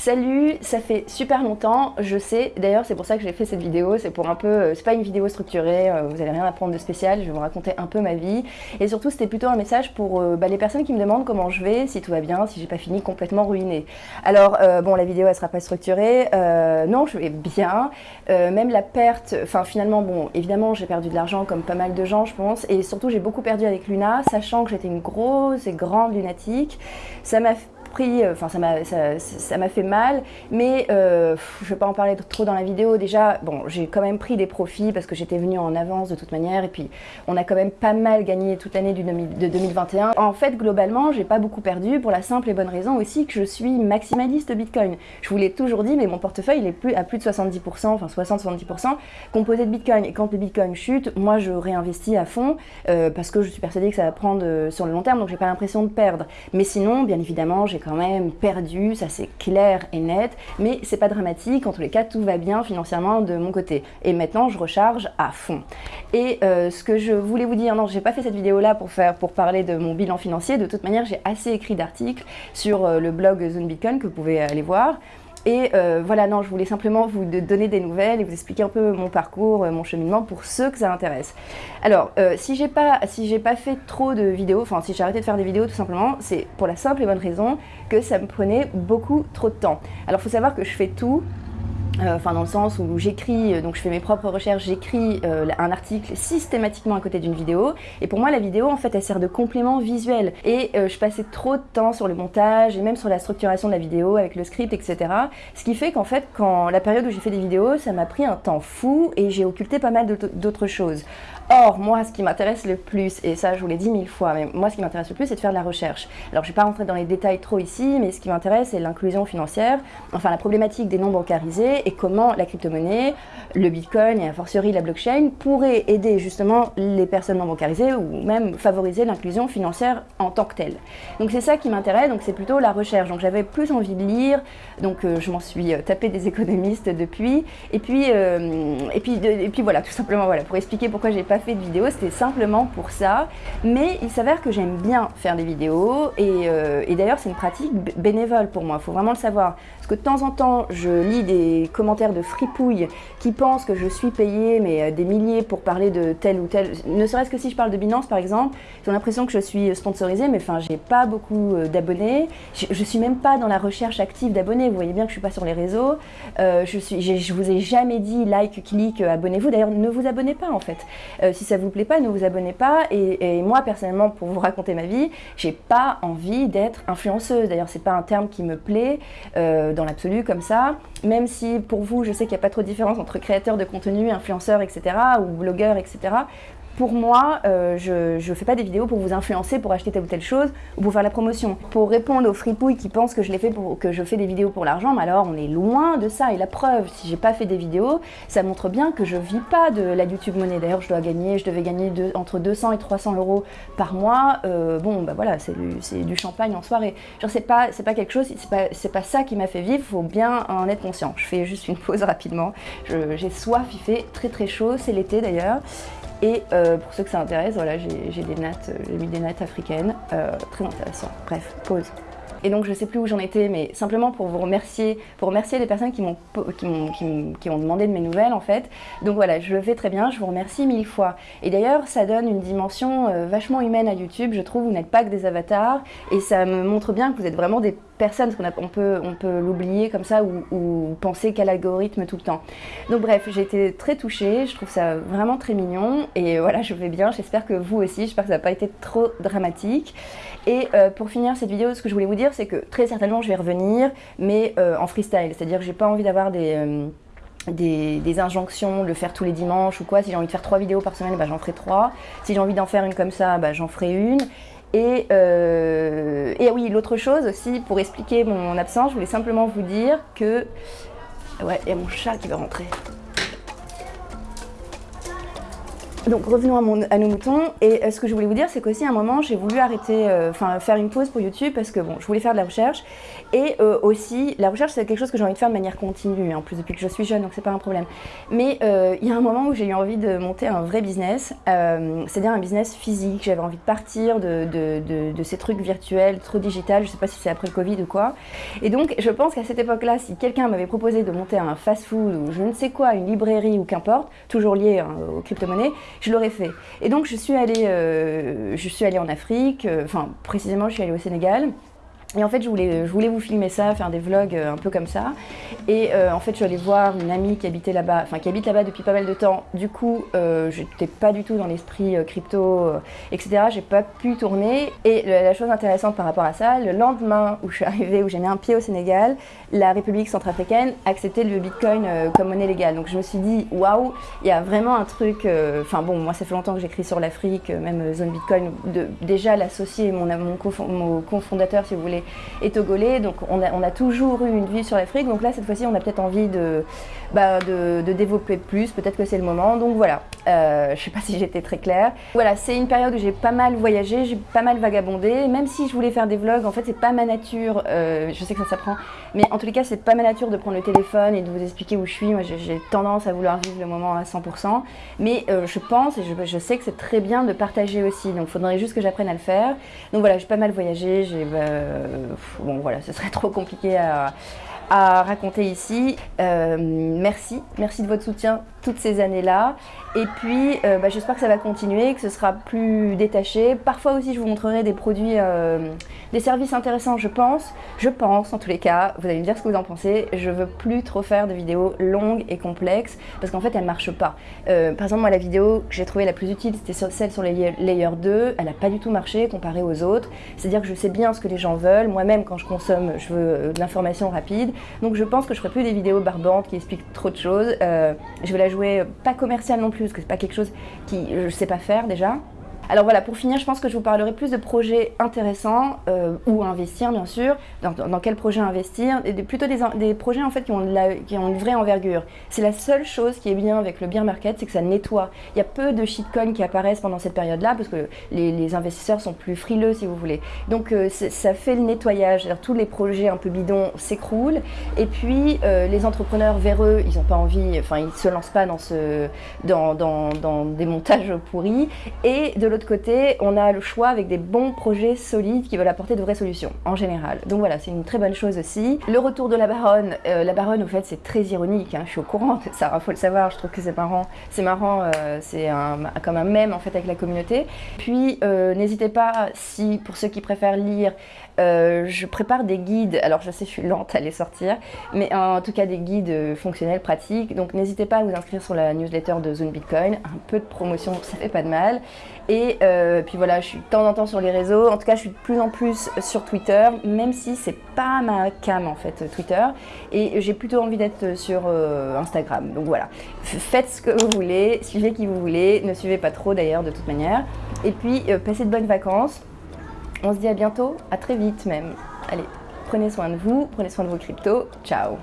Salut, ça fait super longtemps, je sais, d'ailleurs c'est pour ça que j'ai fait cette vidéo, c'est pour un peu, euh, c'est pas une vidéo structurée, euh, vous allez rien apprendre de spécial, je vais vous raconter un peu ma vie, et surtout c'était plutôt un message pour euh, bah, les personnes qui me demandent comment je vais, si tout va bien, si j'ai pas fini complètement ruiné. Alors bon, la vidéo elle sera pas structurée, non je vais bien, même la perte, enfin finalement bon, évidemment j'ai perdu de l'argent comme pas mal de gens je pense, et surtout j'ai beaucoup perdu avec Luna, sachant que j'étais une grosse et grande lunatique, ça m'a pris, euh, enfin ça m'a ça, m'a fait mal, mais euh, je vais pas en parler trop dans la vidéo. Déjà, bon, j'ai quand même pris des profits parce que j'étais venue en avance de toute manière, et puis on a quand même pas mal gagné toute l'année de 2021. En fait, globalement, j'ai pas beaucoup perdu pour la simple et bonne raison aussi que je suis maximaliste Bitcoin. Je vous l'ai toujours dit, mais mon portefeuille il est plus à plus de 70%, enfin 60-70% composé de Bitcoin. Et quand le Bitcoin chute, moi je réinvestis à fond euh, parce que je suis persuadée que ça va prendre sur le long terme, donc j'ai pas l'impression de perdre. Mais sinon, bien évidemment, j'ai quand même perdu, ça c'est clair et net, mais c'est pas dramatique, en tous les cas tout va bien financièrement de mon côté. Et maintenant je recharge à fond. Et euh, ce que je voulais vous dire, non j'ai pas fait cette vidéo là pour, faire, pour parler de mon bilan financier, de toute manière j'ai assez écrit d'articles sur euh, le blog Zone que vous pouvez aller voir. Et euh, voilà, non, je voulais simplement vous donner des nouvelles et vous expliquer un peu mon parcours, euh, mon cheminement pour ceux que ça intéresse. Alors, euh, si j'ai pas, si pas fait trop de vidéos, enfin si j'ai arrêté de faire des vidéos tout simplement, c'est pour la simple et bonne raison que ça me prenait beaucoup trop de temps. Alors, il faut savoir que je fais tout enfin dans le sens où j'écris, euh, donc je fais mes propres recherches, j'écris euh, un article systématiquement à côté d'une vidéo, et pour moi la vidéo en fait elle sert de complément visuel, et je passais trop de temps sur le montage, et même sur la structuration de la vidéo avec le script, etc. Ce qui fait qu'en fait quand la période où j'ai fait des vidéos, ça m'a pris un temps fou, et j'ai occulté pas mal d'autres choses. Or, moi, ce qui m'intéresse le plus, et ça je vous l'ai dit mille fois, mais moi ce qui m'intéresse le plus, c'est de faire de la recherche. Alors, je ne vais pas rentrer dans les détails trop ici, mais ce qui m'intéresse, c'est l'inclusion financière, enfin la problématique des non bancarisés et comment la crypto-monnaie, le bitcoin et a fortiori la blockchain pourraient aider justement les personnes non bancarisées ou même favoriser l'inclusion financière en tant que telle. Donc, c'est ça qui m'intéresse, donc c'est plutôt la recherche. Donc, j'avais plus envie de lire, donc euh, je m'en suis euh, tapé des économistes depuis, et puis, euh, et puis, et puis voilà, tout simplement, voilà, pour expliquer pourquoi j'ai pas fait de vidéo, c'était simplement pour ça. Mais il s'avère que j'aime bien faire des vidéos et, et d'ailleurs c'est une pratique bénévole pour moi, il faut vraiment le savoir. Que de temps en temps, je lis des commentaires de fripouilles qui pensent que je suis payée mais euh, des milliers pour parler de tel ou tel, ne serait-ce que si je parle de Binance par exemple, ils ont l'impression que je suis sponsorisée mais enfin j'ai pas beaucoup euh, d'abonnés, je, je, suis même pas dans la recherche active d'abonnés, vous voyez bien que je suis pas sur les réseaux, je, suis, je vous ai jamais dit like, clique, abonnez-vous, d'ailleurs ne vous abonnez pas en fait. Si ça vous plaît pas, ne vous abonnez pas. Et, moi, personnellement, pour vous raconter ma vie, j'ai pas envie d'être influenceuse. D'ailleurs, c'est pas un terme qui me plaît euh, dans l'absolu comme ça. Même si pour vous, je sais qu'il n'y a pas trop de différence entre créateur de contenu, influenceur, etc. ou blogueur, etc pour moi, euh, je ne fais pas des vidéos pour vous influencer pour acheter telle ou telle chose ou pour faire la promotion. Pour répondre aux fripouilles qui pensent que je, fais pour, que je fais des vidéos pour l'argent, mais alors on est loin de ça. Et la preuve, si j'ai pas fait des vidéos, ça montre bien que je vis pas de la YouTube monnaie. D'ailleurs, je dois gagner, je devais gagner entre 200 et 300 euros par mois. Euh, bon, bah voilà, c'est du, du, champagne en soirée. Genre, c'est pas, pas quelque chose, c'est pas, pas ça qui m'a fait vivre, faut bien en être conscient. Je fais juste une pause rapidement. J'ai soif, il fait très très chaud, c'est l'été d'ailleurs. Et euh, pour ceux que ça intéresse, voilà, j'ai euh, mis des nattes africaines, euh, très intéressant. Bref, pause. Et donc je sais plus où j'en étais, mais simplement pour vous remercier, pour remercier les personnes qui m'ont qui, qui, ont demandé de mes nouvelles en fait. Donc voilà, je le fais très bien, je vous remercie mille fois. Et d'ailleurs, ça donne une dimension euh, vachement humaine à YouTube, je trouve, vous n'êtes pas que des avatars, et ça me montre bien que vous êtes vraiment des personnes, parce qu'on peut, on peut l'oublier comme ça, ou, ou penser qu'à l'algorithme tout le temps. Donc bref, j'ai été très touchée, je trouve ça vraiment très mignon, et voilà, je vais bien, j'espère que vous aussi, j'espère que ça n'a pas été trop dramatique. Et euh, pour finir cette vidéo, ce que je voulais vous dire, c'est que très certainement je vais revenir, mais euh, en freestyle, c'est-à-dire que j'ai pas envie d'avoir euh, des, injonctions, le faire tous les dimanches ou quoi. Si j'ai envie de faire trois vidéos par semaine, bah, j'en ferai trois. Si j'ai envie d'en faire une comme ça, bah, j'en ferai une. Et, et oui, l'autre chose aussi, pour expliquer mon absence, je voulais simplement vous dire que... Ouais, il y a mon chat qui va rentrer. Donc revenons à, nos moutons. Et euh, ce que je voulais vous dire c'est qu'aussi à un moment j'ai voulu arrêter, euh, enfin faire une pause pour YouTube parce que bon je voulais faire de la recherche. Et euh, aussi la recherche c'est quelque chose que j'ai envie de faire de manière continue en plus depuis que je suis jeune donc c'est pas un problème. Mais il y a un moment où j'ai eu envie de monter un vrai business c'est-à-dire un business physique. J'avais envie de partir de, de, de, ces trucs virtuels trop digital. Je sais pas si c'est après le Covid ou quoi. Et donc je pense qu'à cette époque là si quelqu'un m'avait proposé de monter un fast food ou je ne sais quoi une librairie ou qu'importe toujours lié hein, aux crypto-monnaies je l'aurais fait. Et donc je suis allée, euh, je suis allée en Afrique, euh, enfin précisément je suis allée au Sénégal, et en fait, je voulais, je voulais vous filmer ça, faire des vlogs euh, un peu comme ça. Et euh, en fait, je suis allée voir une amie qui habitait là-bas, enfin qui habite là-bas depuis pas mal de temps. Du coup, euh, j'étais pas du tout dans l'esprit euh, crypto, euh, etc. J'ai pas pu tourner. Et la chose intéressante par rapport à ça, le lendemain où je suis arrivée, où j'ai mis un pied au Sénégal, la République centrafricaine acceptait le Bitcoin comme monnaie légale. Donc je me suis dit, waouh, il y a vraiment un truc. Enfin bon, moi ça fait longtemps que j'écris sur l'Afrique, même zone Bitcoin. Déjà l'associer, mon, mon, mon cofondateur, si vous voulez et togolais, donc on a, toujours eu une vie sur l'Afrique, donc là cette fois-ci on a peut-être envie de, bah, développer plus, peut-être que c'est le moment, donc voilà, euh, je sais pas si j'étais très claire. Voilà, c'est une période où j'ai pas mal voyagé, j'ai pas mal vagabondé, même si je voulais faire des vlogs, en fait c'est pas ma nature, euh, je sais que ça s'apprend, mais en tous les cas c'est pas ma nature de prendre le téléphone et de vous expliquer où je suis, moi j'ai tendance à vouloir vivre le moment à 100%, mais euh, je pense et je, sais que c'est très bien de partager aussi, donc faudrait juste que j'apprenne à le faire. Donc voilà, j'ai pas mal voyagé, bah, bon voilà, ce serait trop compliqué à, à raconter ici. Euh, merci, merci de votre soutien toutes ces années-là. Et puis, euh, bah, j'espère que ça va continuer, que ce sera plus détaché. Parfois aussi, je vous montrerai des produits, euh, des services intéressants, je pense. Je pense, en tous les cas. Vous allez me dire ce que vous en pensez. Je veux plus trop faire de vidéos longues et complexes, parce qu'en fait, elles marchent pas. Par exemple, moi, la vidéo que j'ai trouvée la plus utile, c'était celle sur les Layer 2. Elle n'a pas du tout marché comparée aux autres. C'est-à-dire que je sais bien ce que les gens veulent. Moi-même, quand je consomme, je veux de l'information rapide. Donc, je pense que je ferai plus des vidéos barbantes qui expliquent trop de choses. je vais la jouer pas commercial non plus parce que c'est pas quelque chose qui je sais pas faire déjà. Alors voilà, pour finir, je pense que je vous parlerai plus de projets intéressants euh, ou investir bien sûr, dans, dans, quel projet investir, et plutôt des, des, projets en fait qui ont, la, qui ont une vraie envergure. C'est la seule chose qui est bien avec le beer market, c'est que ça nettoie. Il y a peu de shitcoins qui apparaissent pendant cette période-là parce que les, les, investisseurs sont plus frileux si vous voulez. Donc euh, ça fait le nettoyage, tous les projets un peu bidons s'écroulent et puis euh, les entrepreneurs véreux, ils n'ont pas envie, enfin ils se lancent pas dans, ce, dans, dans, dans des montages pourris et de l'autre côté, on a le choix avec des bons projets solides qui veulent apporter de vraies solutions, en général. Donc voilà, c'est une très bonne chose aussi. Le retour de la baronne, euh, la baronne, au fait, c'est très ironique, hein, je suis au courant ça, faut le savoir, je trouve que c'est marrant, c'est marrant, euh, c'est comme un mème, en fait, avec la communauté. Puis, euh, n'hésitez pas, si, pour ceux qui préfèrent lire, euh, je prépare des guides, alors je sais je suis lente à les sortir, mais en tout cas des guides fonctionnels, pratiques, donc n'hésitez pas à vous inscrire sur la newsletter de Zone Bitcoin, un peu de promotion, ça fait pas de mal, et euh, puis voilà, je suis de temps en temps sur les réseaux, en tout cas je suis de plus en plus sur Twitter, même si c'est pas ma cam en fait Twitter, et j'ai plutôt envie d'être sur euh, Instagram, donc voilà, faites ce que vous voulez, suivez qui vous voulez, ne suivez pas trop d'ailleurs de toute manière, et puis euh, passez de bonnes vacances, on se dit à bientôt, à très vite même. Allez, prenez soin de vous, prenez soin de vos cryptos. Ciao